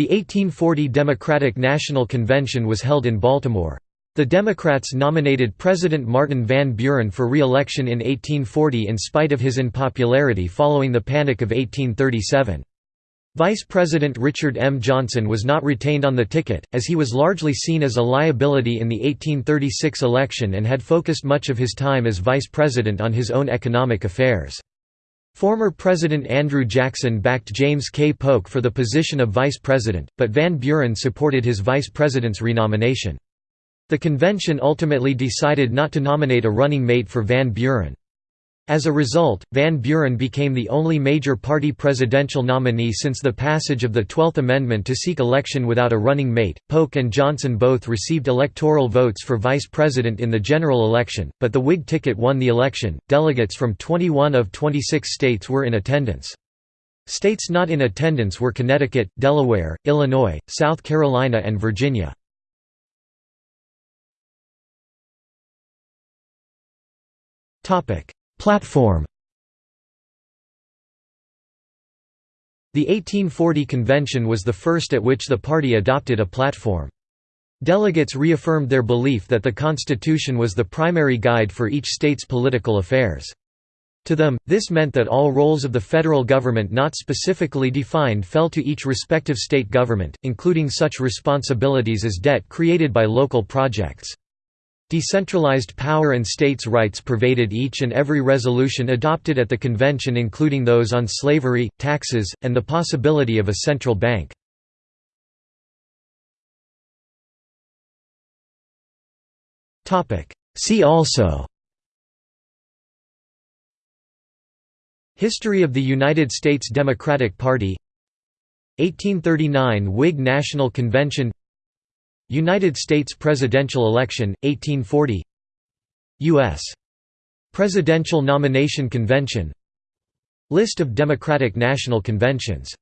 The 1840 Democratic National Convention was held in Baltimore. The Democrats nominated President Martin Van Buren for re-election in 1840 in spite of his unpopularity following the Panic of 1837. Vice President Richard M. Johnson was not retained on the ticket, as he was largely seen as a liability in the 1836 election and had focused much of his time as vice president on his own economic affairs. Former President Andrew Jackson backed James K. Polk for the position of vice president, but Van Buren supported his vice president's renomination. The convention ultimately decided not to nominate a running mate for Van Buren. As a result, Van Buren became the only major party presidential nominee since the passage of the Twelfth Amendment to seek election without a running mate. Polk and Johnson both received electoral votes for vice president in the general election, but the Whig ticket won the election. Delegates from 21 of 26 states were in attendance. States not in attendance were Connecticut, Delaware, Illinois, South Carolina, and Virginia. Topic: Platform The 1840 convention was the first at which the party adopted a platform. Delegates reaffirmed their belief that the Constitution was the primary guide for each state's political affairs. To them, this meant that all roles of the federal government not specifically defined fell to each respective state government, including such responsibilities as debt created by local projects. Decentralized power and states' rights pervaded each and every resolution adopted at the convention including those on slavery, taxes, and the possibility of a central bank. See also History of the United States Democratic Party 1839 Whig National Convention United States presidential election, 1840 U.S. Presidential Nomination Convention. List of Democratic National Conventions